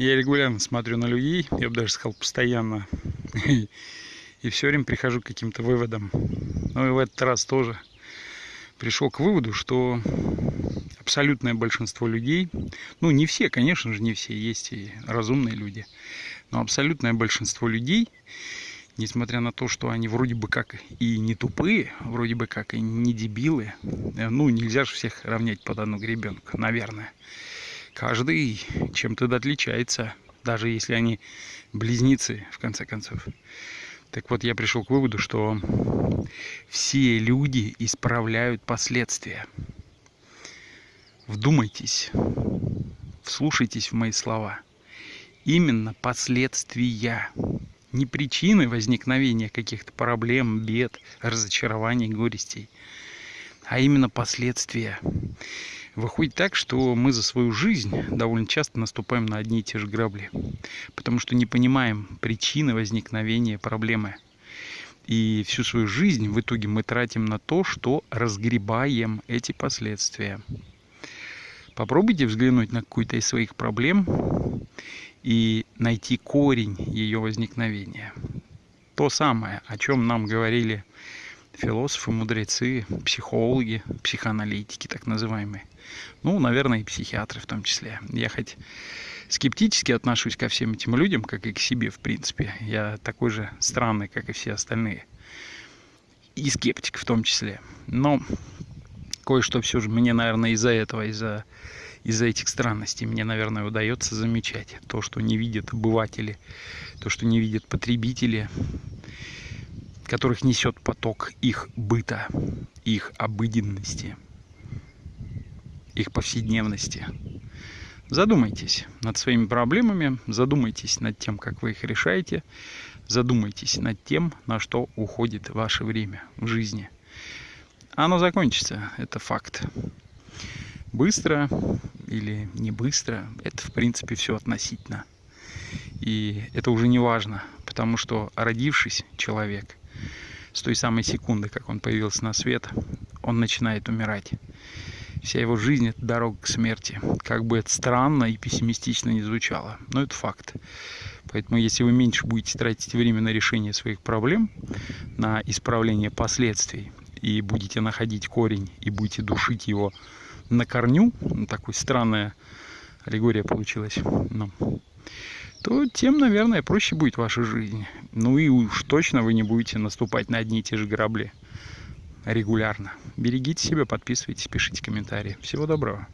Я регулярно смотрю на людей, я бы даже сказал постоянно, и все время прихожу к каким-то выводам. Ну и в этот раз тоже пришел к выводу, что абсолютное большинство людей, ну не все, конечно же, не все, есть и разумные люди, но абсолютное большинство людей, несмотря на то, что они вроде бы как и не тупые, вроде бы как и не дебилы, ну нельзя же всех равнять под одну гребенку, наверное. Каждый чем-то отличается, даже если они близнецы, в конце концов. Так вот, я пришел к выводу, что все люди исправляют последствия. Вдумайтесь, вслушайтесь в мои слова. Именно последствия, не причины возникновения каких-то проблем, бед, разочарований, горестей, а именно последствия. Выходит так, что мы за свою жизнь довольно часто наступаем на одни и те же грабли, потому что не понимаем причины возникновения проблемы. И всю свою жизнь в итоге мы тратим на то, что разгребаем эти последствия. Попробуйте взглянуть на какую-то из своих проблем и найти корень ее возникновения. То самое, о чем нам говорили философы, мудрецы, психологи, психоаналитики так называемые. Ну, наверное, и психиатры в том числе. Я хоть скептически отношусь ко всем этим людям, как и к себе, в принципе. Я такой же странный, как и все остальные. И скептик в том числе. Но кое-что все же мне, наверное, из-за этого, из-за из-за этих странностей мне, наверное, удается замечать то, что не видят обыватели, то, что не видят потребители, которых несет поток их быта, их обыденности, их повседневности. Задумайтесь над своими проблемами, задумайтесь над тем, как вы их решаете, задумайтесь над тем, на что уходит ваше время в жизни – оно закончится, это факт. Быстро или не быстро, это в принципе все относительно. И это уже не важно, потому что родившись человек, с той самой секунды, как он появился на свет, он начинает умирать. Вся его жизнь – это дорога к смерти. Как бы это странно и пессимистично не звучало, но это факт. Поэтому если вы меньше будете тратить время на решение своих проблем, на исправление последствий, и будете находить корень и будете душить его на корню, ну, такой странная аллегория получилась, ну, то тем, наверное, проще будет ваша жизнь. Ну и уж точно вы не будете наступать на одни и те же грабли регулярно. Берегите себя, подписывайтесь, пишите комментарии. Всего доброго.